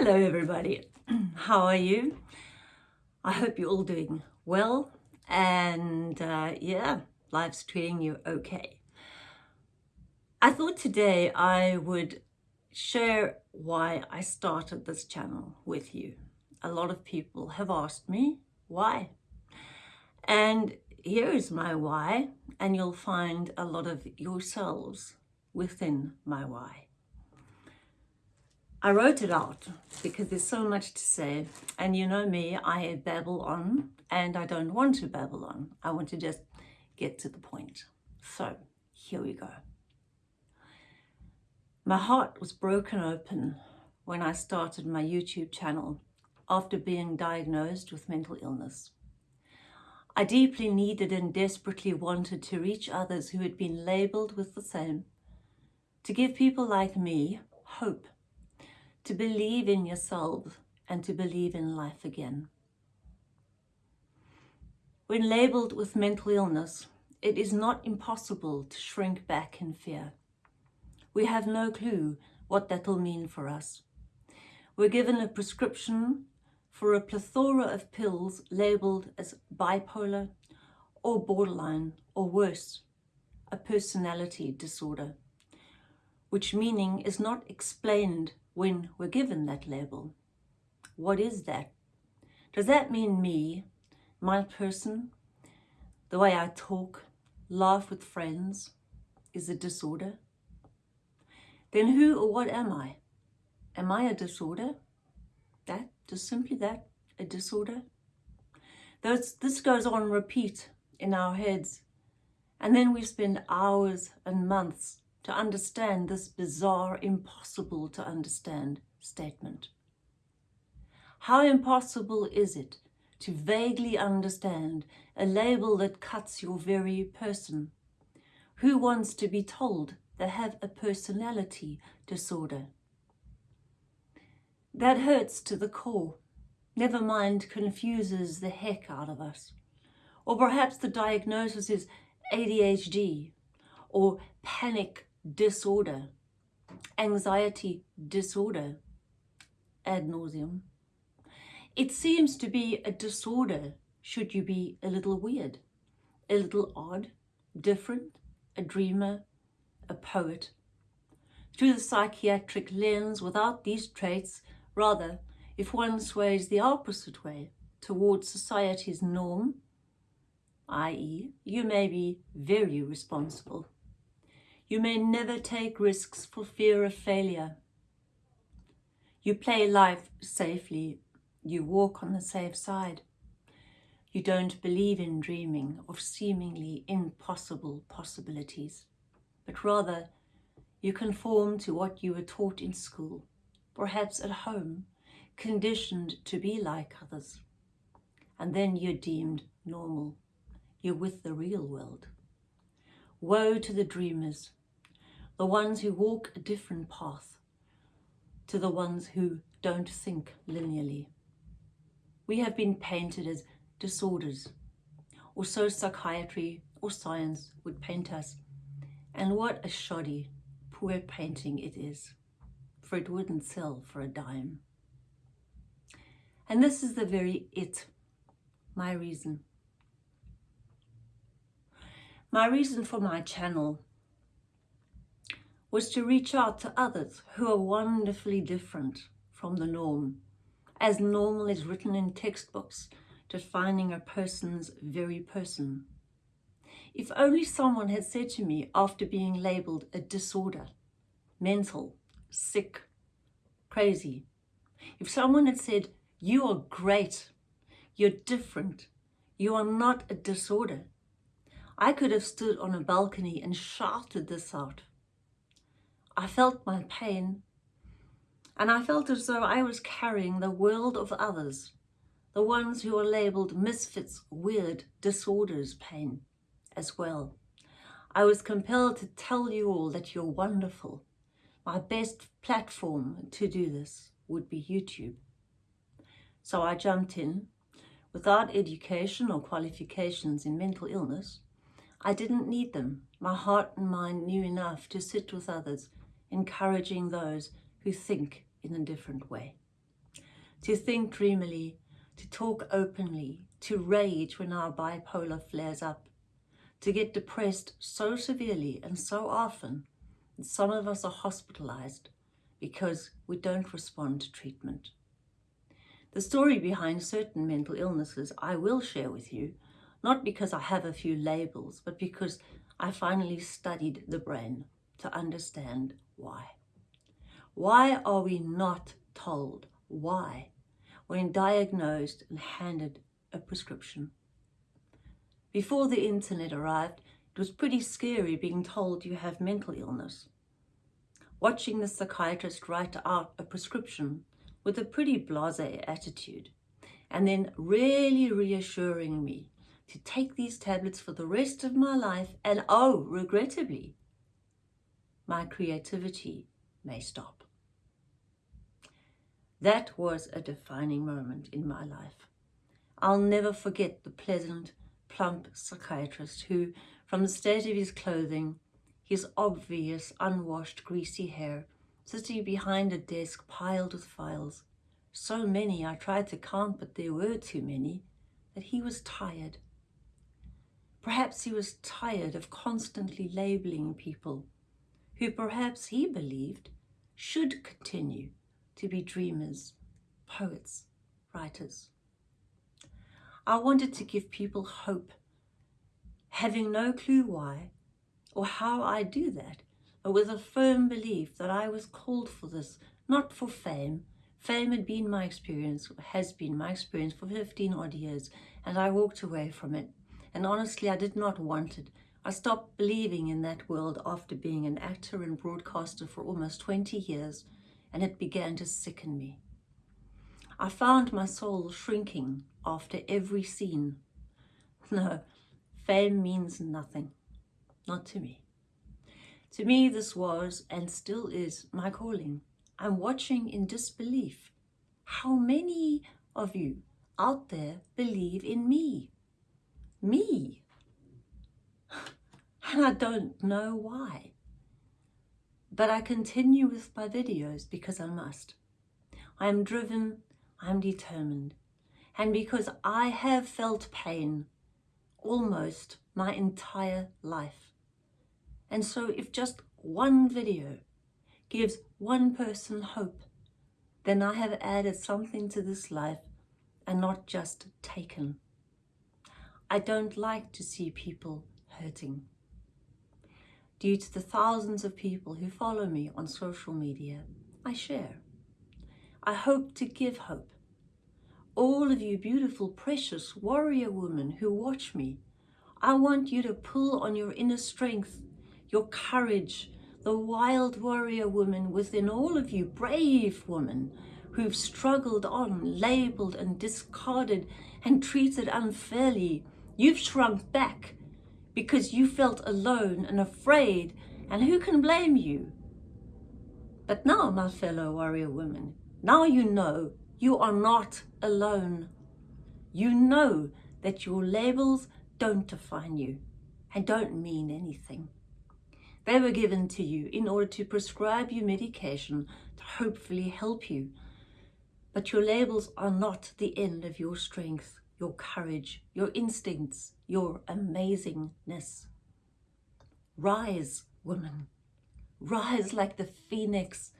Hello everybody, how are you? I hope you're all doing well and uh, yeah, life's treating you okay. I thought today I would share why I started this channel with you. A lot of people have asked me why. And here is my why and you'll find a lot of yourselves within my why. I wrote it out because there's so much to say and you know me, I babble on and I don't want to babble on. I want to just get to the point. So here we go. My heart was broken open when I started my YouTube channel after being diagnosed with mental illness. I deeply needed and desperately wanted to reach others who had been labelled with the same, to give people like me hope to believe in yourself and to believe in life again. When labelled with mental illness, it is not impossible to shrink back in fear. We have no clue what that will mean for us. We're given a prescription for a plethora of pills labelled as bipolar or borderline or worse, a personality disorder, which meaning is not explained when we're given that label. What is that? Does that mean me, my person, the way I talk, laugh with friends, is a disorder? Then who or what am I? Am I a disorder? That, just simply that, a disorder? Those, this goes on repeat in our heads. And then we spend hours and months to understand this bizarre, impossible to understand statement. How impossible is it to vaguely understand a label that cuts your very person? Who wants to be told they have a personality disorder? That hurts to the core. Never mind confuses the heck out of us. Or perhaps the diagnosis is ADHD or panic disorder, anxiety disorder, ad nauseum. It seems to be a disorder should you be a little weird, a little odd, different, a dreamer, a poet. Through the psychiatric lens, without these traits, rather, if one sways the opposite way towards society's norm, i.e. you may be very responsible you may never take risks for fear of failure. You play life safely. You walk on the safe side. You don't believe in dreaming of seemingly impossible possibilities, but rather you conform to what you were taught in school, perhaps at home, conditioned to be like others. And then you're deemed normal. You're with the real world. Woe to the dreamers the ones who walk a different path to the ones who don't think linearly. We have been painted as disorders, or so psychiatry or science would paint us. And what a shoddy, poor painting it is, for it wouldn't sell for a dime. And this is the very it, my reason. My reason for my channel was to reach out to others who are wonderfully different from the norm, as normal is written in textbooks, defining a person's very person. If only someone had said to me after being labelled a disorder, mental, sick, crazy, if someone had said, you are great, you're different, you are not a disorder, I could have stood on a balcony and shouted this out I felt my pain and I felt as though I was carrying the world of others, the ones who are labelled misfits, weird, disorders pain as well. I was compelled to tell you all that you're wonderful. My best platform to do this would be YouTube. So I jumped in. Without education or qualifications in mental illness, I didn't need them. My heart and mind knew enough to sit with others encouraging those who think in a different way. to think dreamily, to talk openly, to rage when our bipolar flares up, to get depressed so severely and so often that some of us are hospitalized because we don't respond to treatment. The story behind certain mental illnesses I will share with you, not because I have a few labels, but because I finally studied the brain to understand why. Why are we not told why when diagnosed and handed a prescription? Before the internet arrived, it was pretty scary being told you have mental illness. Watching the psychiatrist write out a prescription with a pretty blasé attitude and then really reassuring me to take these tablets for the rest of my life and oh, regrettably, my creativity may stop. That was a defining moment in my life. I'll never forget the pleasant, plump psychiatrist who, from the state of his clothing, his obvious, unwashed, greasy hair, sitting behind a desk piled with files, so many I tried to count, but there were too many, that he was tired. Perhaps he was tired of constantly labeling people who perhaps he believed should continue to be dreamers, poets, writers. I wanted to give people hope, having no clue why or how I do that, but with a firm belief that I was called for this, not for fame. Fame had been my experience, has been my experience for 15 odd years, and I walked away from it. And honestly, I did not want it. I stopped believing in that world after being an actor and broadcaster for almost 20 years and it began to sicken me. I found my soul shrinking after every scene. No, fame means nothing, not to me. To me, this was and still is my calling. I'm watching in disbelief. How many of you out there believe in me? Me? And I don't know why. But I continue with my videos because I must. I am driven, I am determined. And because I have felt pain almost my entire life. And so if just one video gives one person hope, then I have added something to this life and not just taken. I don't like to see people hurting due to the thousands of people who follow me on social media, I share. I hope to give hope. All of you beautiful, precious warrior women who watch me, I want you to pull on your inner strength, your courage, the wild warrior woman within all of you, brave women who've struggled on, labelled and discarded and treated unfairly. You've shrunk back because you felt alone and afraid, and who can blame you? But now, my fellow warrior women, now you know you are not alone. You know that your labels don't define you and don't mean anything. They were given to you in order to prescribe you medication to hopefully help you. But your labels are not the end of your strength your courage, your instincts, your amazingness. Rise, woman, rise like the phoenix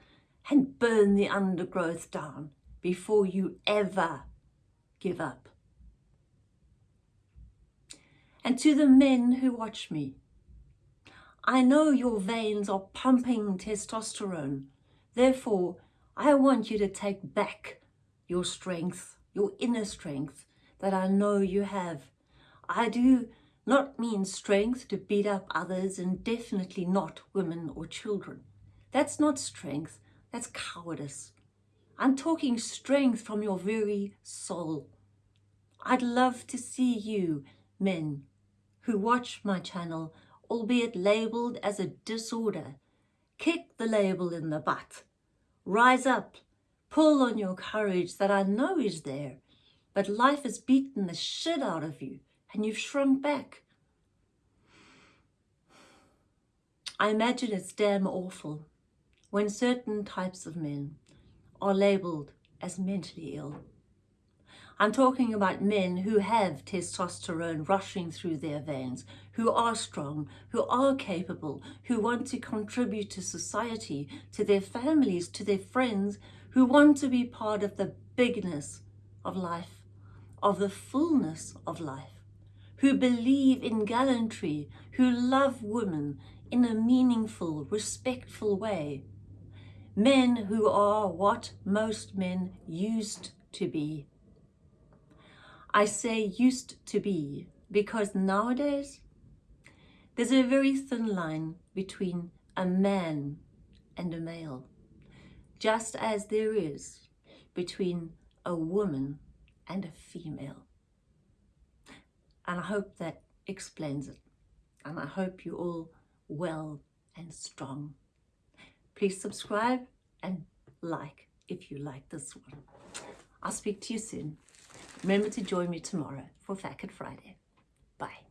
and burn the undergrowth down before you ever give up. And to the men who watch me, I know your veins are pumping testosterone. Therefore, I want you to take back your strength, your inner strength, that I know you have. I do not mean strength to beat up others and definitely not women or children. That's not strength, that's cowardice. I'm talking strength from your very soul. I'd love to see you, men, who watch my channel, albeit labelled as a disorder, kick the label in the butt. Rise up, pull on your courage that I know is there, but life has beaten the shit out of you and you've shrunk back. I imagine it's damn awful when certain types of men are labelled as mentally ill. I'm talking about men who have testosterone rushing through their veins, who are strong, who are capable, who want to contribute to society, to their families, to their friends, who want to be part of the bigness of life, of the fullness of life, who believe in gallantry, who love women in a meaningful, respectful way. Men who are what most men used to be I say used to be because nowadays there's a very thin line between a man and a male, just as there is between a woman and a female. And I hope that explains it. And I hope you're all well and strong. Please subscribe and like if you like this one. I'll speak to you soon. Remember to join me tomorrow for Fat Friday. Bye.